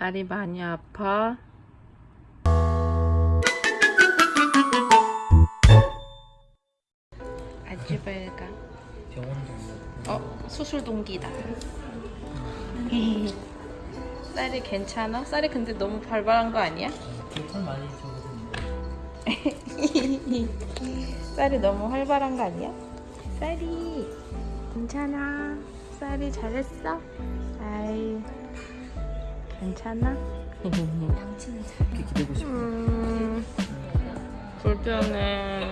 쌀이 많이 아파. 아주 밝아. 병원. 어, 수술 동기다. 쌀이 괜찮아? 쌀이 근데 너무 발발한 거 아니야? 털 많이 적어서 쌀이 너무 활발한 거 아니야? 쌀이 괜찮아. 쌀이 잘했어? 괜찮아? 이렇게 기대고 싶어. 음 불편해.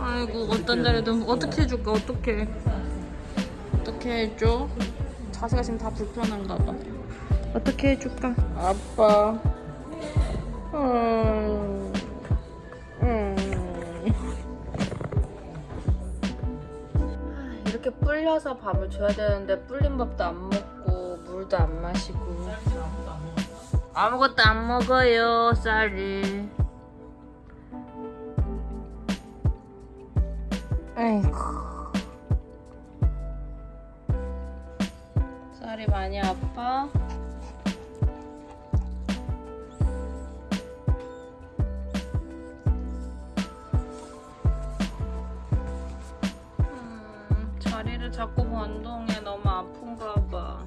아이고 어떤 날에도 어떻게 해줄까 어떻게 어떻게 해줘? 자세가 지금 다 불편한가 봐. 어떻게 해줄까? 아빠. 음. 음. 이렇게 불려서 밥을 줘야 되는데 불린 밥도 안 먹고 물도 안 마시고 아무것도 안 먹어요 쌀이. 아이고. 쌀이 많이 아파? 자꾸 변동해 너무 아픈가 봐.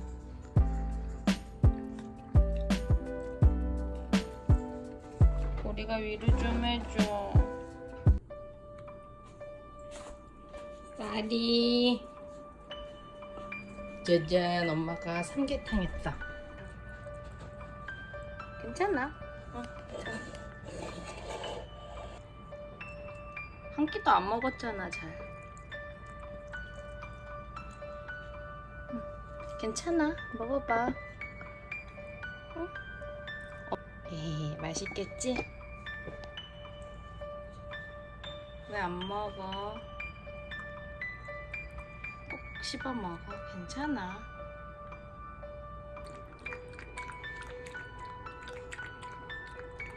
우리가 위로 좀 해줘. 쌀이. 짜잔, 엄마가 삼계탕 했다. 괜찮아? 응, 괜찮아. 한 끼도 안 먹었잖아, 잘. 괜찮아. 먹어봐. 응? 어, 에이, 맛있겠지? 왜 안 먹어? 꼭 씹어 먹어. 괜찮아.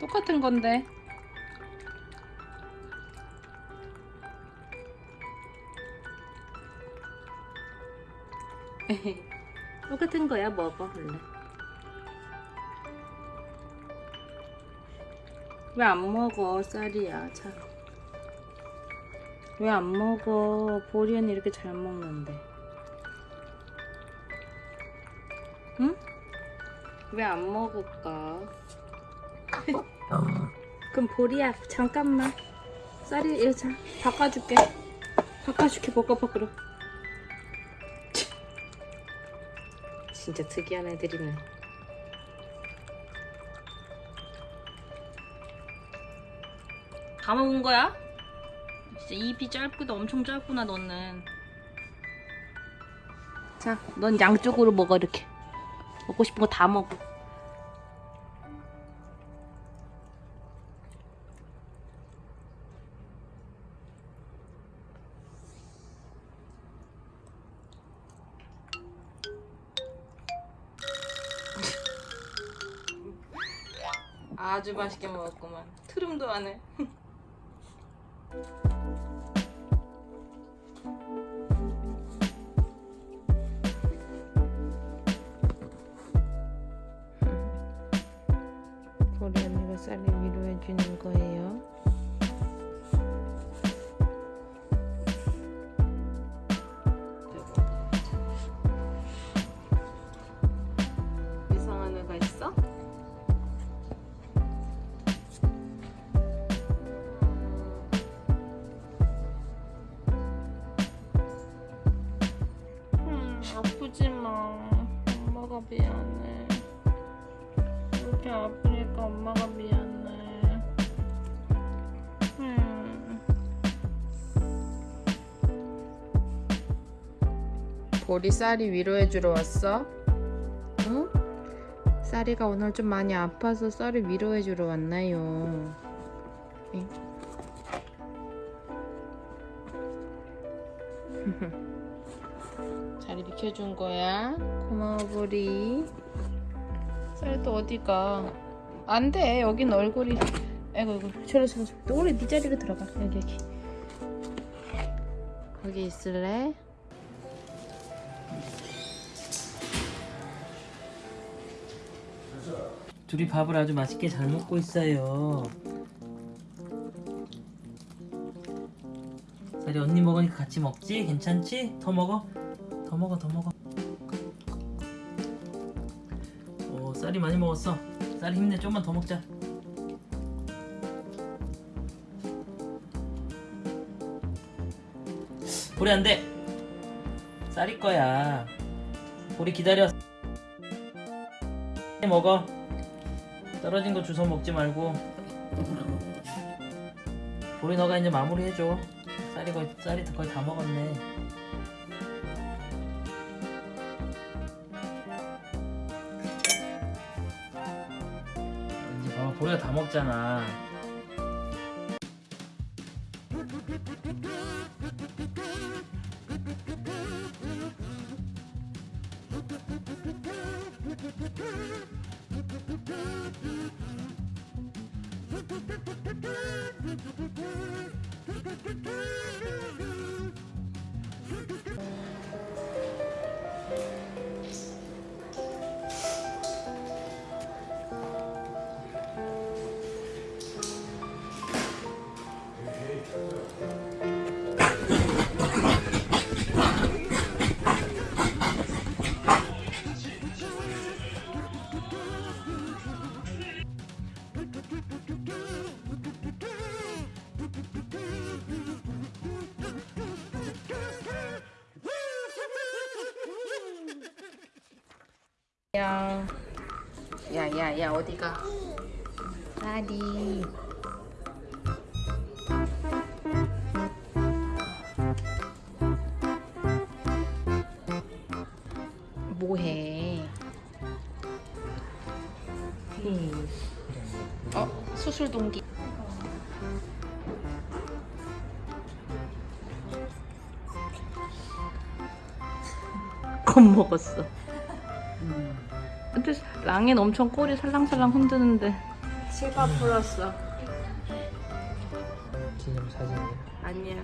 똑같은 건데. 똑같은 거야 먹어 원래. 왜 안 먹어 쌀이야 참. 왜 안 먹어 보리언니 이렇게 잘 먹는데. 응? 왜 안 먹을까? 그럼 보리야 잠깐만 쌀이 이거 자 바꿔줄게 바꿔줄게 먹어봐 그럼 진짜 특이한 애들이네. 다 먹은 거야? 진짜 입이 짧구나 엄청 짧구나 너는. 자넌 양쪽으로 먹어 이렇게. 먹고 싶은 거 다 먹어 아주 맛있게 먹었구만. 트름도 안해. 보리 언니가 쌀을 위로해 주는 거예요 아프지 마. 엄마가 미안해. 이렇게 아프니까 엄마가 미안해. 음. 보리 쌀이 위로해주러 왔어? 응? 쌀이가 오늘 좀 많이 아파서 쌀이 위로해주러 왔나요? 응? 자리 비켜준 거야. 고마워 보리. 쌀도 어디가? 안돼. 여긴 얼굴이. 아이고 이거 저리 저리 또리 네 자리로 들어가. 여기 여기. 거기 있을래? 둘이 밥을 아주 맛있게 잘 먹고 있어요. 쌀이 언니 먹으니까 같이 먹지? 괜찮지? 더 먹어? 더 먹어, 더 먹어. 오, 쌀이 많이 먹었어. 쌀이 힘내, 좀만 더 먹자. 우리 안 돼. 쌀이 거야. 우리 기다려. 먹어. 떨어진 거 주워 먹지 말고. 우리 너가 이제 마무리 해줘. 쌀이 거의 쌀이 거의 다 먹었네. 이제 봐봐 보리가 다 먹잖아. Thank you. 야, 야, 야, 야, 어디가? 쌀이. 뭐해? 어, 수술 동기. 겁 먹었어. 근데 랑엔 엄청 꼬리 살랑살랑 흔드는데 실밥 풀었어. 기념 사진이야. 아니야.